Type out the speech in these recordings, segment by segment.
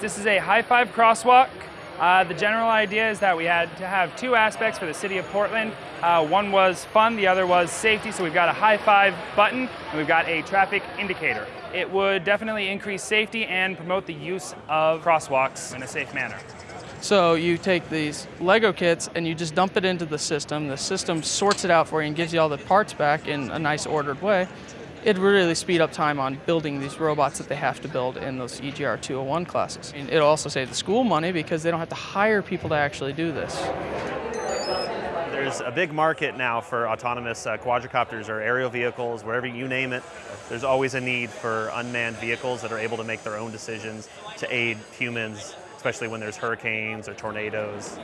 This is a high five crosswalk. Uh, the general idea is that we had to have two aspects for the city of Portland. Uh, one was fun, the other was safety. So we've got a high five button and we've got a traffic indicator. It would definitely increase safety and promote the use of crosswalks in a safe manner. So you take these Lego kits and you just dump it into the system. The system sorts it out for you and gives you all the parts back in a nice ordered way. It really speed up time on building these robots that they have to build in those EGR 201 classes. And it'll also save the school money because they don't have to hire people to actually do this. There's a big market now for autonomous uh, quadricopters or aerial vehicles, wherever you name it. There's always a need for unmanned vehicles that are able to make their own decisions to aid humans, especially when there's hurricanes or tornadoes.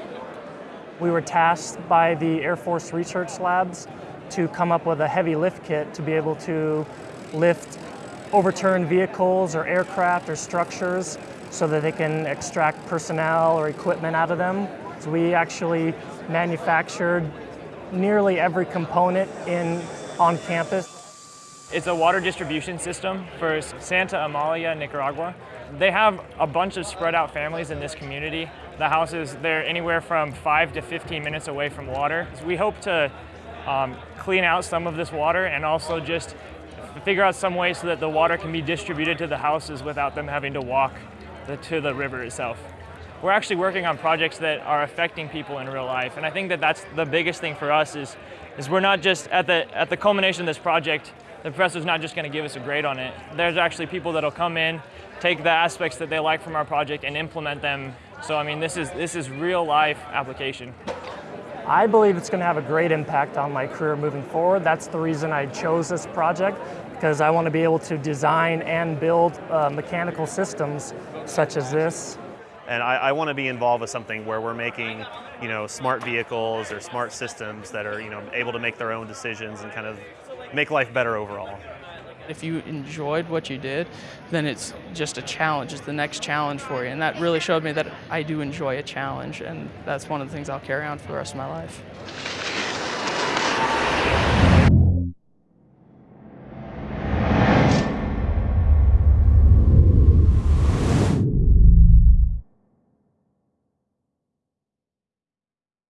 We were tasked by the Air Force Research Labs to come up with a heavy lift kit to be able to lift overturned vehicles or aircraft or structures so that they can extract personnel or equipment out of them. So we actually manufactured nearly every component in on campus. It's a water distribution system for Santa Amalia, Nicaragua. They have a bunch of spread out families in this community. The houses, they're anywhere from five to 15 minutes away from water. We hope to um, clean out some of this water and also just figure out some way so that the water can be distributed to the houses without them having to walk the, to the river itself. We're actually working on projects that are affecting people in real life, and I think that that's the biggest thing for us is, is we're not just at the, at the culmination of this project, the professor's not just going to give us a grade on it. There's actually people that'll come in, take the aspects that they like from our project and implement them. So I mean, this is, this is real life application. I believe it's going to have a great impact on my career moving forward. That's the reason I chose this project because I want to be able to design and build uh, mechanical systems such as this. And I, I want to be involved with something where we're making, you know, smart vehicles or smart systems that are, you know, able to make their own decisions and kind of make life better overall. If you enjoyed what you did, then it's just a challenge. It's the next challenge for you. And that really showed me that I do enjoy a challenge, and that's one of the things I'll carry on for the rest of my life.